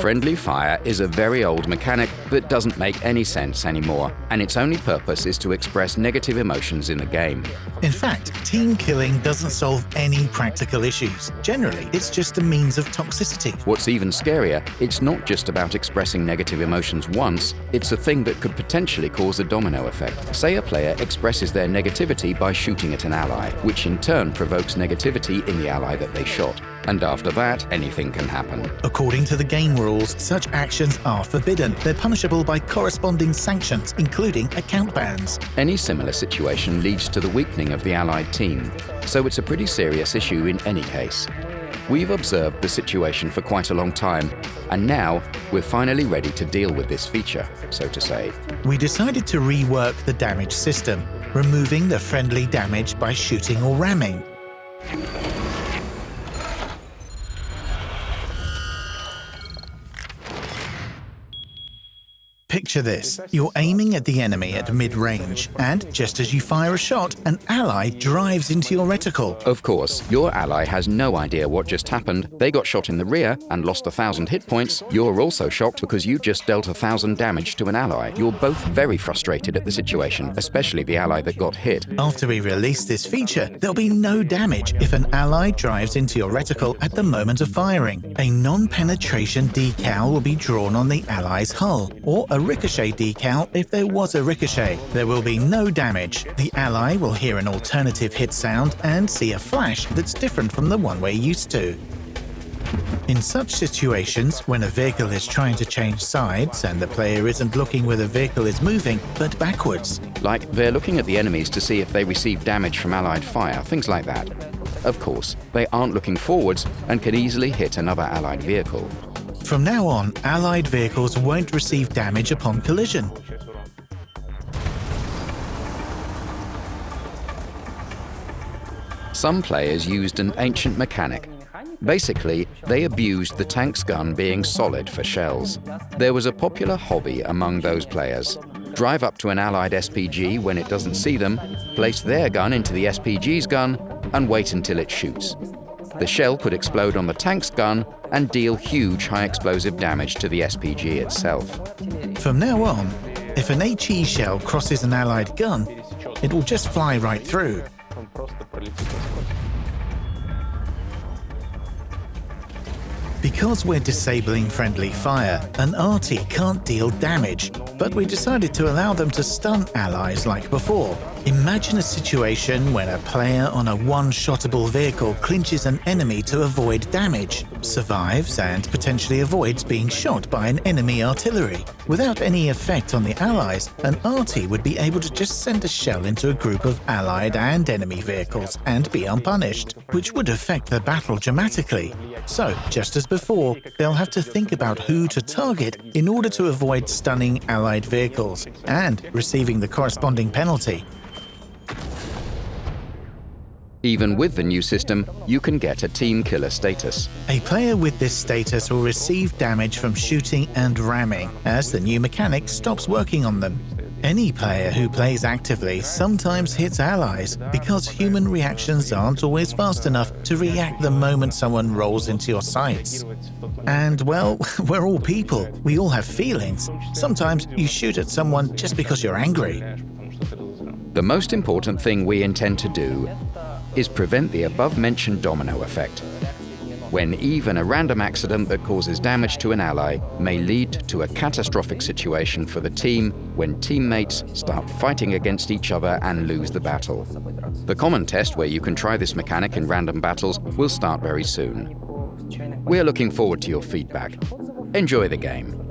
Friendly fire is a very old mechanic that doesn't make any sense anymore, and its only purpose is to express negative emotions in the game. In fact, team killing doesn't solve any practical issues. Generally, it's just a means of toxicity. What's even scarier, it's not just about expressing negative emotions once, it's a thing that could potentially cause a domino effect. Say a player expresses their negativity by shooting at an ally, which in turn provokes negativity in the ally that they shot. And after that, anything can happen. According to the game rules, such actions are forbidden. They're punishable by corresponding sanctions, including account bans. Any similar situation leads to the weakening of the Allied team, so it's a pretty serious issue in any case. We've observed the situation for quite a long time, and now we're finally ready to deal with this feature, so to say. We decided to rework the damage system, removing the friendly damage by shooting or ramming. Picture this. You're aiming at the enemy at mid-range, and just as you fire a shot, an ally drives into your reticle. Of course, your ally has no idea what just happened. They got shot in the rear and lost a thousand hit points. You're also shocked because you just dealt a thousand damage to an ally. You're both very frustrated at the situation, especially the ally that got hit. After we release this feature, there'll be no damage if an ally drives into your reticle at the moment of firing. A non-penetration decal will be drawn on the ally's hull, or a ricochet decal if there was a ricochet. There will be no damage. The ally will hear an alternative hit sound and see a flash that's different from the one we're used to. In such situations, when a vehicle is trying to change sides and the player isn't looking where the vehicle is moving, but backwards. Like they're looking at the enemies to see if they receive damage from allied fire, things like that. Of course, they aren't looking forwards and can easily hit another allied vehicle. From now on, Allied vehicles won't receive damage upon collision. Some players used an ancient mechanic. Basically, they abused the tank's gun being solid for shells. There was a popular hobby among those players. Drive up to an Allied SPG when it doesn't see them, place their gun into the SPG's gun, and wait until it shoots. The shell could explode on the tank's gun and deal huge high explosive damage to the SPG itself. From now on, if an HE shell crosses an allied gun, it will just fly right through. Because we're disabling friendly fire, an arty can't deal damage, but we decided to allow them to stun allies like before. Imagine a situation when a player on a one-shottable vehicle clinches an enemy to avoid damage, survives and potentially avoids being shot by an enemy artillery. Without any effect on the allies, an arty would be able to just send a shell into a group of allied and enemy vehicles and be unpunished, which would affect the battle dramatically. So, just as before, they'll have to think about who to target in order to avoid stunning allied vehicles and receiving the corresponding penalty. Even with the new system, you can get a Team Killer status. A player with this status will receive damage from shooting and ramming, as the new mechanic stops working on them. Any player who plays actively sometimes hits allies because human reactions aren't always fast enough to react the moment someone rolls into your sights. And well, we're all people, we all have feelings. Sometimes you shoot at someone just because you're angry. The most important thing we intend to do is prevent the above-mentioned domino effect, when even a random accident that causes damage to an ally may lead to a catastrophic situation for the team when teammates start fighting against each other and lose the battle. The common test where you can try this mechanic in random battles will start very soon. We're looking forward to your feedback. Enjoy the game.